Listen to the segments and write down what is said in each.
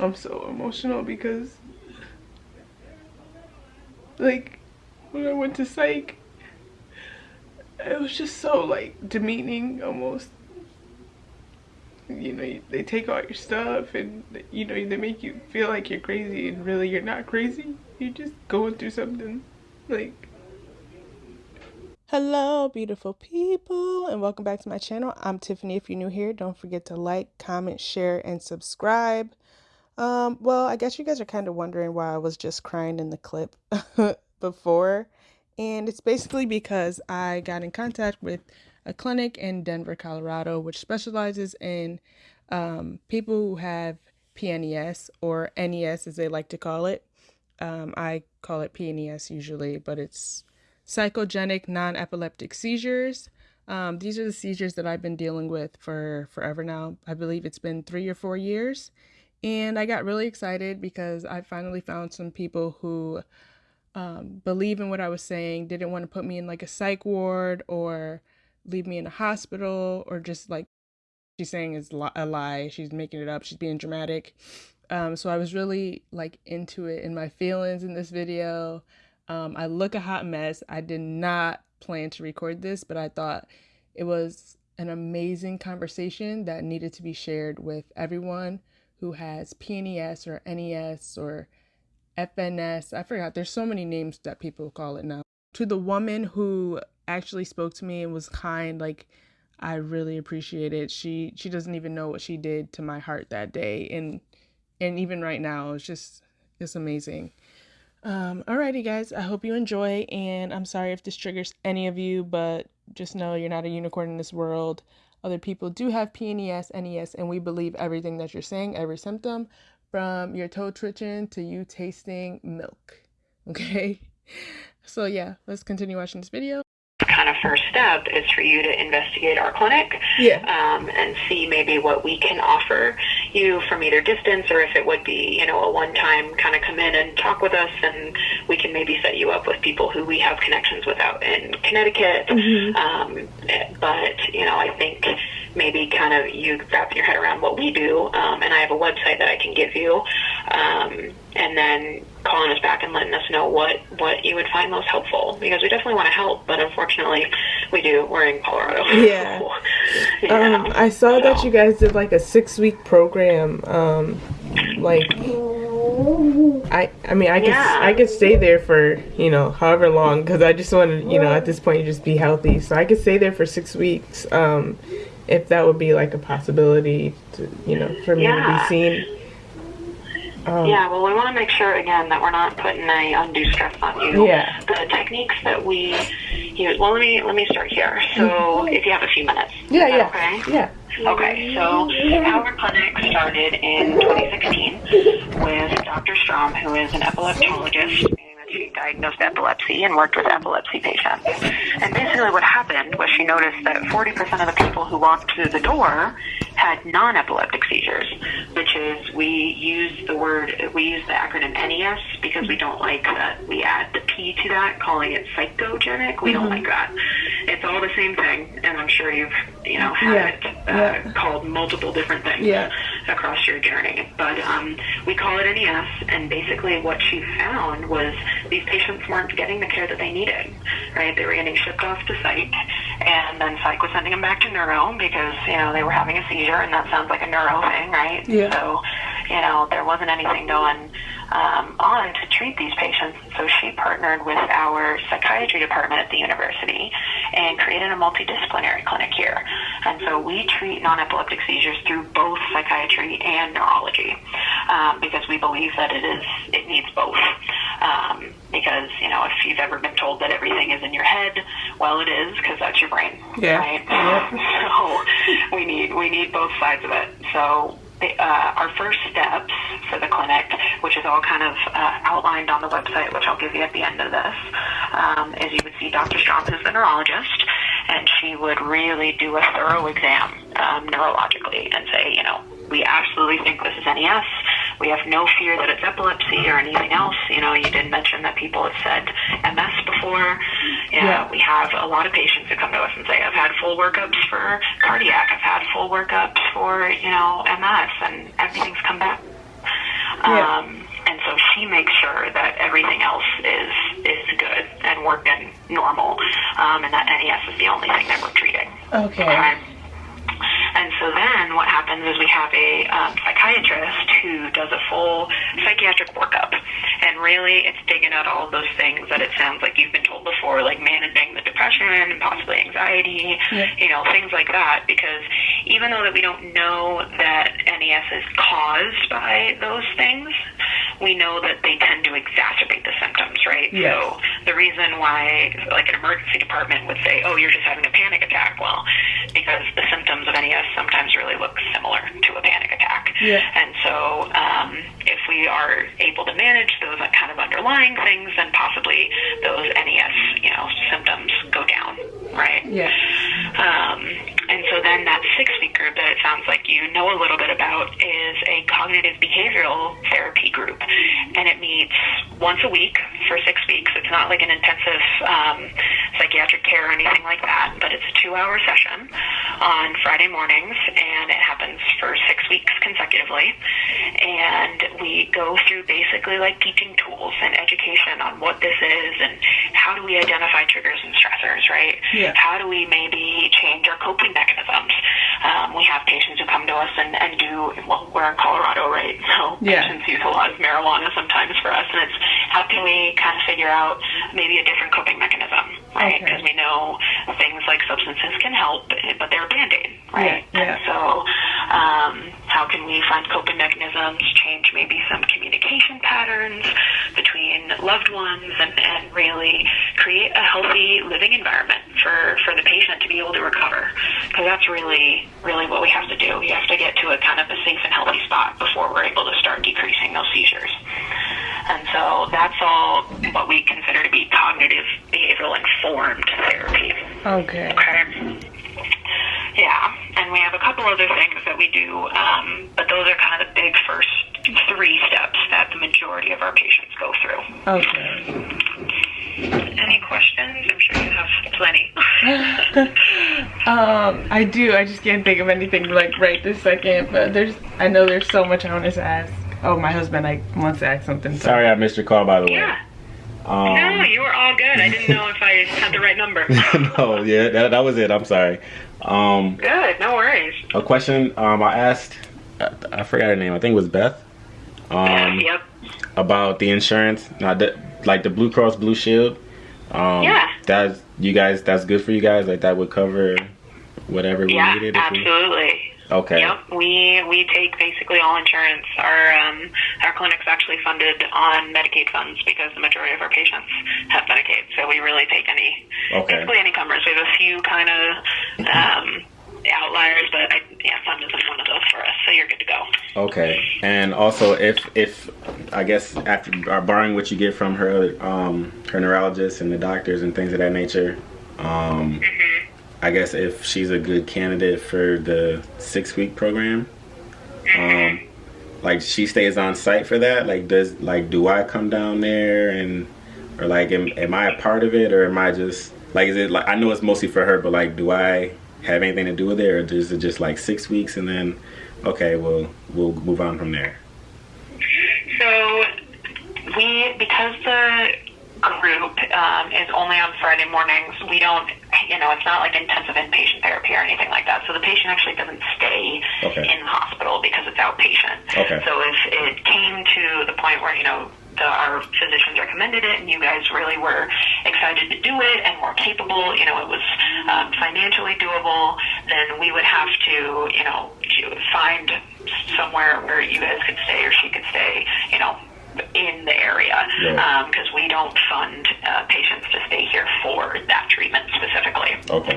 I'm so emotional because like when I went to psych it was just so like demeaning almost. You know they take all your stuff and you know they make you feel like you're crazy and really you're not crazy. You're just going through something like. Hello beautiful people and welcome back to my channel. I'm tiffany. If you're new here don't forget to like comment share and subscribe um well i guess you guys are kind of wondering why i was just crying in the clip before and it's basically because i got in contact with a clinic in Denver, Colorado, which specializes in um, people who have PNES or NES as they like to call it. Um, I call it PNES usually, but it's psychogenic non epileptic seizures. Um, these are the seizures that I've been dealing with for forever now. I believe it's been three or four years. And I got really excited because I finally found some people who um, believe in what I was saying, didn't want to put me in like a psych ward or leave me in a hospital or just like she's saying is a lie. She's making it up. She's being dramatic. Um, so I was really like into it in my feelings in this video. Um, I look a hot mess. I did not plan to record this, but I thought it was an amazing conversation that needed to be shared with everyone who has PNES or NES or FNS. I forgot. There's so many names that people call it now. To the woman who actually spoke to me and was kind like I really appreciate it. She she doesn't even know what she did to my heart that day and and even right now it's just it's amazing. Um alrighty guys, I hope you enjoy and I'm sorry if this triggers any of you, but just know you're not a unicorn in this world. Other people do have PNES, NES, and we believe everything that you're saying, every symptom, from your toe twitching to you tasting milk. Okay? So yeah, let's continue watching this video kind of first step is for you to investigate our clinic yeah. um, and see maybe what we can offer you from either distance or if it would be, you know, a one time kind of come in and talk with us and we can maybe set you up with people who we have connections with out in Connecticut. Mm-hmm. Um, but, you know, I think maybe kind of you wrap your head around what we do. Um, and I have a website that I can give you. Um, and then calling us back and letting us know what what you would find most helpful because we definitely want to help but unfortunately we do we're in colorado yeah, yeah. Um, i saw so. that you guys did like a six week program um like I I mean I could yeah. I could stay there for you know however long because I just want to you know at this point just be healthy so I could stay there for six weeks um if that would be like a possibility to you know for me yeah. to be seen um, yeah, well, we want to make sure again that we're not putting any undue stress on you. Yeah. The techniques that we use. Well, let me let me start here. So, mm-hmm. if you have a few minutes. Yeah, yeah. Okay. Yeah. Okay, so our clinic started in 2016 with Dr. Strom, who is an epileptologist she diagnosed epilepsy and worked with epilepsy patients. And basically what happened was she noticed that 40% of the people who walked through the door had non-epileptic seizures, which is we use the word, we use the acronym NES because we don't like that we add the P to that, calling it psychogenic. We mm-hmm. don't like that. It's all the same thing, and I'm sure you've, you know, had yeah. it uh, yeah. called multiple different things yeah. Across your journey. But um, we call it NES, and basically what she found was these patients weren't getting the care that they needed, right? They were getting shipped off to psych, and then psych was sending them back to neuro because, you know, they were having a seizure, and that sounds like a neuro thing, right? Yeah. So, you know, there wasn't anything going um, on to treat these patients. So she partnered with our psychiatry department at the university and created a multidisciplinary clinic here. And so we treat non-epileptic seizures through both psychiatry and neurology um, because we believe that it is it needs both. Um, because you know if you've ever been told that everything is in your head, well, it is because that's your brain, yeah. right? Yeah. So we need we need both sides of it. So uh, our first steps for the clinic, which is all kind of uh, outlined on the website, which I'll give you at the end of this, um, is you would see Dr. Strom, who's the neurologist, and she would really do a thorough exam um, neurologically and say, you know, we absolutely think this is NES. We have no fear that it's epilepsy or anything else. You know, you did mention that people have said MS before. Yeah, we have a lot of patients who come to us and say, I've had full workups for cardiac, I've had full workups for, you know, MS, and everything's come back Yeah. Um, and so she makes sure that everything else is is good and working normal, um, and that NES is the only thing that we're treating. Okay. And so then what happens is we have a um, psychiatrist who does a full psychiatric workup. And really, it's digging out all those things that it sounds like you've been told before, like managing the depression and possibly anxiety, Yeah. you know, things like that. Because even though that we don't know that NES is caused by those things, we know that they tend to exacerbate the symptoms, right? Yes. So the reason why, like an emergency department would say, "Oh, you're just having a panic attack," well, because the symptoms of NES sometimes really look similar to a panic attack. Yeah. And so, um, we are able to manage those kind of underlying things, then possibly those NES, you know, symptoms go down, right? Yeah. Um, and so then that six week group that it sounds like you know a little bit about is a cognitive behavioral therapy group. And it meets once a week for six weeks. It's not like an intensive um, psychiatric care or anything like that, but it's a two hour session on Friday mornings and it happens for consecutively. And we go through basically like teaching tools and education on what this is and how do we identify triggers and stressors, right? Yeah. How do we maybe change our coping mechanisms? Um, we have patients who come to us and, and do, well, we're in Colorado, right? So Yeah. patients use a lot of marijuana sometimes for us, and it's how can we kind of figure out maybe a different coping mechanism, right? Okay. Because we know things like substances can help, but they're a band-aid, right? Yeah, yeah. So um, how can we find coping mechanisms, change maybe some communication patterns between loved ones, and, and really create a healthy living environment for, for the patient to be able to recover? Because that's really, really what we have to do. We have to get to a kind of a safe and healthy spot before we're able to start decreasing those seizures. And so that's all what we consider to be cognitive informed therapy. Okay. Okay. Yeah, and we have a couple other things that we do, um, but those are kind of the big first three steps that the majority of our patients go through. Okay. Any questions? I'm sure you have plenty. um, I do. I just can't think of anything like right this second. But there's, I know there's so much I want to ask. Oh, my husband, I wants to ask something. so- Sorry, I missed your call by the way. yeah. Um, No, you were all good. I didn't know if I had the right number. no, yeah, that, that was it. I'm sorry. Um, Good, no worries. a question um, I asked, I, I forgot her name. I think it was Beth. Um, yep. about the insurance, not the, like the Blue Cross Blue Shield. Um, Yeah. That's you guys. That's good for you guys. Like that would cover whatever we Yeah, needed. we- absolutely. Okay. Yep, we we take basically all insurance. Our um, our clinic's actually funded on Medicaid funds because the majority of our patients have Medicaid. So we really take any Okay. basically any comers. We have a few kind of um, outliers, but I, yeah, fund isn't one of those for us. So you're good to go. Okay. And also, if if I guess after uh, barring what you get from her um, her neurologist and the doctors and things of that nature, um, I guess if she's a good candidate for the six week program, um, like she stays on site for that. Like does like do I come down there and or like am, am I a part of it or am I just like is it like I know it's mostly for her, but like do I have anything to do with it or is it just like six weeks and then okay, well we'll move on from there. So we because the group um, is only on Friday mornings, we don't, you know, it's not like intensive inpatient therapy or anything like that. So the patient actually doesn't stay Okay. in the hospital because it's outpatient. Okay. So if it came to the point where, you know, the, our physicians recommended it and you guys really were excited to do it and were capable, you know, it was um, financially doable, then we would have to, you know, find somewhere where you guys could stay or she could stay, you know, in the area because we don't fund uh, patients to stay here for that treatment specifically. Okay.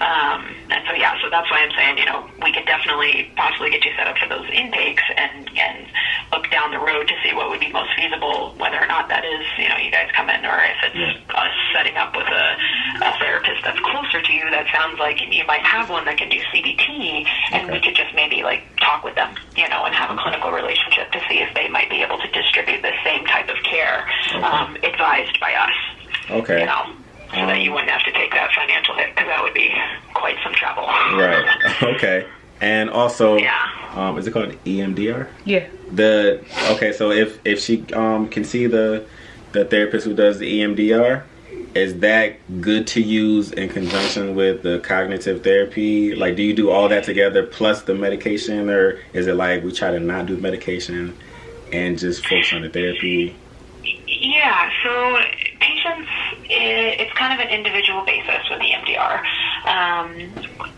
Um, and so yeah, so that's why I'm saying you know we could definitely possibly get you set up for those intakes and and look down the road to see what would be most feasible, whether or not that is you know you guys come in or if it's Yeah. us setting up with a, a therapist that's closer to you. That sounds like you might have one that can do CBT, and we could just maybe like talk with them, you know, and have a clinical relationship to see if they might be able to distribute the same type of care um, advised by us Okay. you know, so that Um, you wouldn't have to take that financial hit because that would be quite some trouble. Right. Okay. And also, Yeah. um, is it called EMDR? Yeah. The okay, so if if she um can see the the therapist who does the EMDR, is that good to use in conjunction with the cognitive therapy? Like, do you do all that together plus the medication, or is it like we try to not do medication and just focus on the therapy? Yeah, so patients, it's kind of an individual basis with EMDR. Um,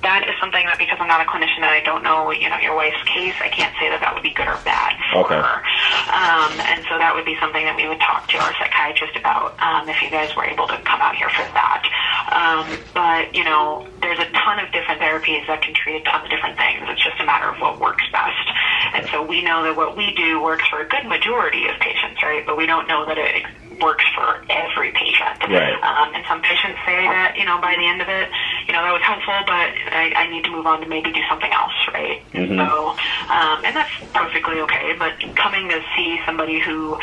that is something that because I'm not a clinician and I don't know, you know, your wife's case, I can't say that that would be good or bad for Okay. her. Um, and so that would be something that we would talk to our psychiatrist about um, if you guys were able to come out here for that. Um, but you know, there's a ton of different therapies that can treat a ton of different things. It's just a matter of what works best. And so we know that what we do works for a good majority of patients, right? But we don't know that it works for every patient. Right. Um, and some patients say that, you know, by the end of it, you know, that was helpful, but I, I need to move on to maybe do something else, right? Mhm. So, um, and that's perfectly okay, but coming to see somebody who,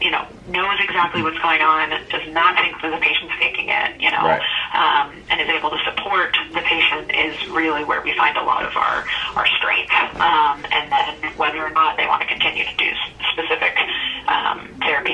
you know, knows exactly what's going on, does not think that the patient's faking it, you know, Right. um, and is able to support the patient is really where we find a lot of our, our strength. Um, and then whether or not they want to continue to do specific um, therapies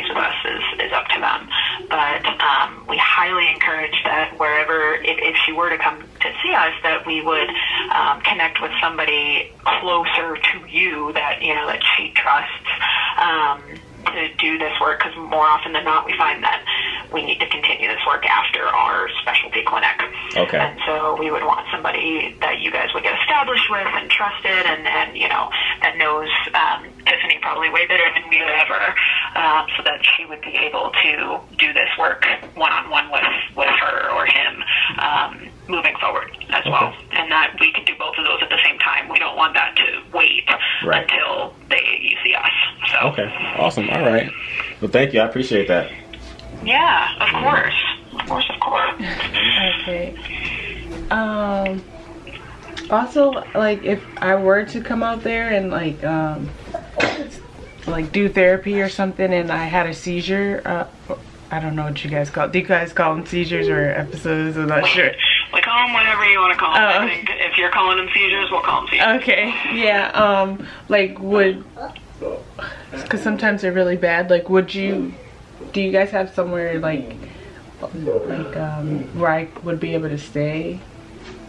But um, we highly encourage that wherever, if, if she were to come to see us, that we would um, connect with somebody closer to you that, you know, that she trusts. Um, to do this work because more often than not we find that we need to continue this work after our specialty clinic. Okay. And so we would want somebody that you guys would get established with and trusted and, and you know, that knows um, Tiffany probably way better than we would ever um, so that she would be able to do this work one-on-one with, with her or him um, moving forward as well. And that we can do both of those at the same time. We don't want that to wait Right. until they you see us. So Okay, awesome. All right. Well, thank you. I appreciate that. yeah, of course. Of course, of course. Okay. Um. Also, like, if I were to come out there and like, um, like do therapy or something, and I had a seizure, uh, I don't know what you guys call. Do you guys call them seizures or episodes? I'm not sure. We call them whatever you want to call them. Oh. I think if you're calling them seizures, we'll call them seizures. Okay. Yeah. Um. Like, would because sometimes they're really bad. Like, would you? Do you guys have somewhere like, like um, where I would be able to stay,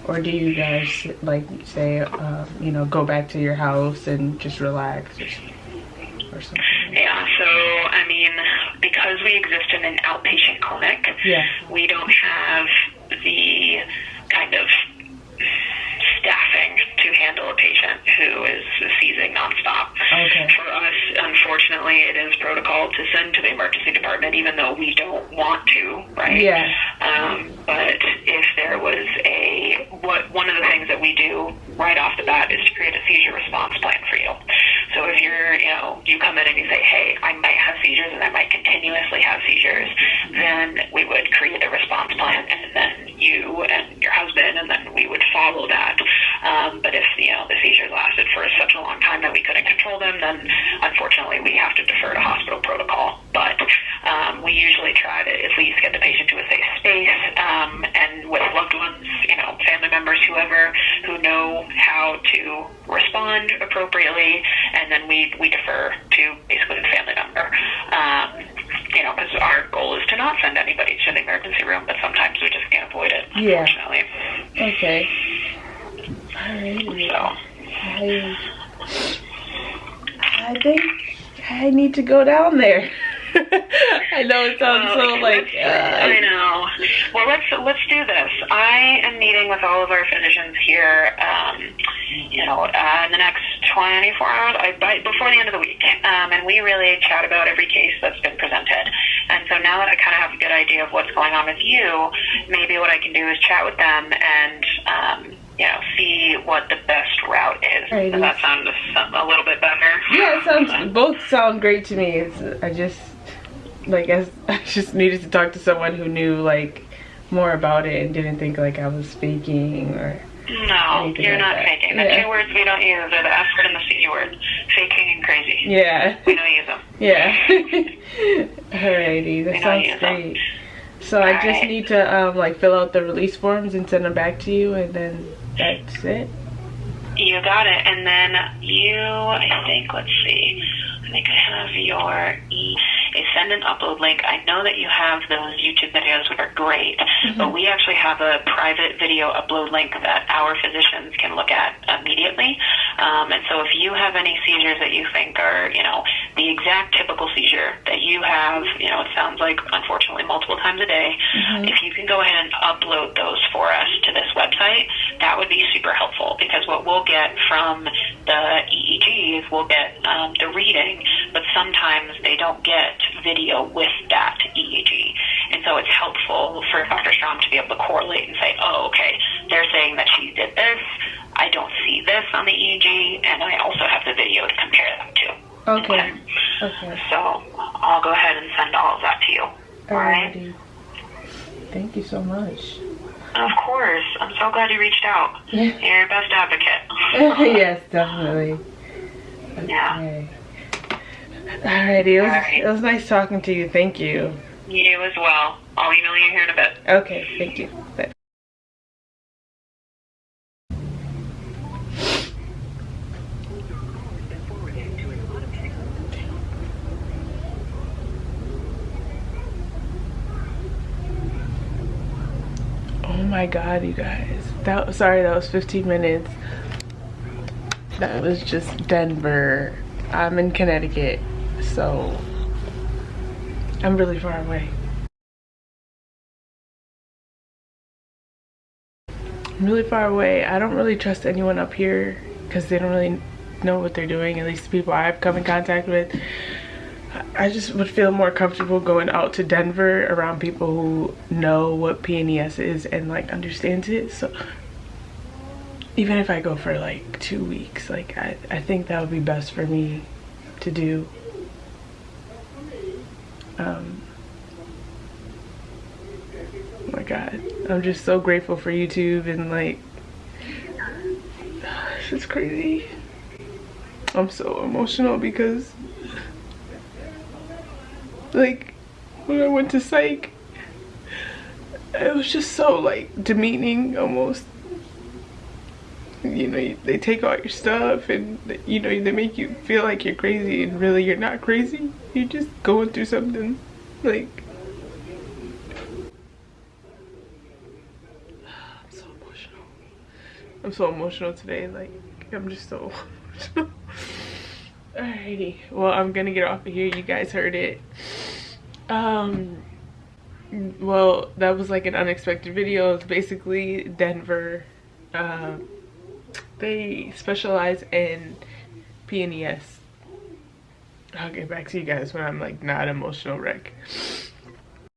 or do you guys like say, uh, you know, go back to your house and just relax or, or something? Yeah, so I mean, because we exist in an outpatient clinic, Yeah. we don't have the kind of staffing to handle a patient who is seizing nonstop. Okay. For us, unfortunately, it is protocol to send to the emergency department, even though we don't want to, right? Yeah. Um, but if there was a what one of the things that we do right off the bat is to create a seizure response plan for you. So if you're, you know, you come in and you say, "Hey, I might have seizures and I might continuously have seizures," then we would create a response plan, and then you and your husband, and then we would follow that. Um, but if you know the seizures lasted for such a long time that we couldn't control them, then unfortunately we have to defer to hospital protocol. We usually try to at least get the patient to a safe space, um, and with loved ones, you know, family members, whoever who know how to respond appropriately, and then we we defer to basically the family member. Um, you know, because our goal is to not send anybody to the emergency room, but sometimes we just can't avoid it, Yeah. unfortunately. Okay. So. I, I think I need to go down there. I know it sounds so Well, like. let's- I Uh, know. Well, let's let's do this. I am meeting with all of our physicians here. Um, you know, uh, in the next 24 hours, I by, before the end of the week, um, and we really chat about every case that's been presented. And so now that I kind of have a good idea of what's going on with you, maybe what I can do is chat with them and. Um, you know, see what the best route is. Alrighty. Does that sound a little bit better? yeah, it sounds. Both sound great to me. It's, I just like as I just needed to talk to someone who knew like more about it and didn't think like I was faking or. No, you're like not that. faking. The Yeah. two words we don't use are the F word and the C word. Faking and crazy. Yeah. We don't use them. Yeah. Alrighty, that know sounds so- great. So I just Alright. need to um, like fill out the release forms and send them back to you, and then that's it. You got it. And then you, I think, let's see. I think I have your e a send and upload link. I know that you have those YouTube videos, which are great, mm-hmm. but we actually have a private video upload link that our physicians can look at immediately. Um, and so if you have any seizures that you think are, you know, the exact typical seizure that you have, you know, it sounds like unfortunately multiple times a day, mm-hmm. if you can go ahead and upload those for us to this website, that would be super helpful because what we'll get from the EEG is we'll get um, the reading, but sometimes they don't get video with that EEG. And so it's helpful for Dr. Strom to be able to correlate and say, oh, okay, they're saying that she did this. I don't see this on the EEG, and I also have the video to compare them to. Okay. Okay. So I'll go ahead and send all of that to you. All right. Thank you so much. Of course. I'm so glad you reached out. You're your best advocate. yes, definitely. Yeah. Okay. Alrighty, it was, it was nice talking to you. Thank you. You as well. I'll email you here in a bit. Okay, thank you. Bye. Oh my god, you guys. That sorry, that was 15 minutes. That was just Denver. I'm in Connecticut so I'm really far away. I'm really far away. I don't really trust anyone up here because they don't really know what they're doing, at least the people I've come in contact with. I just would feel more comfortable going out to Denver around people who know what PNES is and like understands it. So even if I go for like two weeks, like I, I think that would be best for me to do. Um, oh my god. I'm just so grateful for youtube and like it's crazy. I'm so emotional because like when i went to psych it was just so like demeaning almost you know they take all your stuff and you know they make you feel like you're crazy and really you're not crazy you're just going through something like I'm so emotional. I'm so emotional today. Like I'm just so Alrighty. Well, I'm gonna get off of here. You guys heard it. Um well, that was like an unexpected video. It's basically Denver. Um, they specialize in PNES I'll get back to you guys when I'm like not emotional wreck.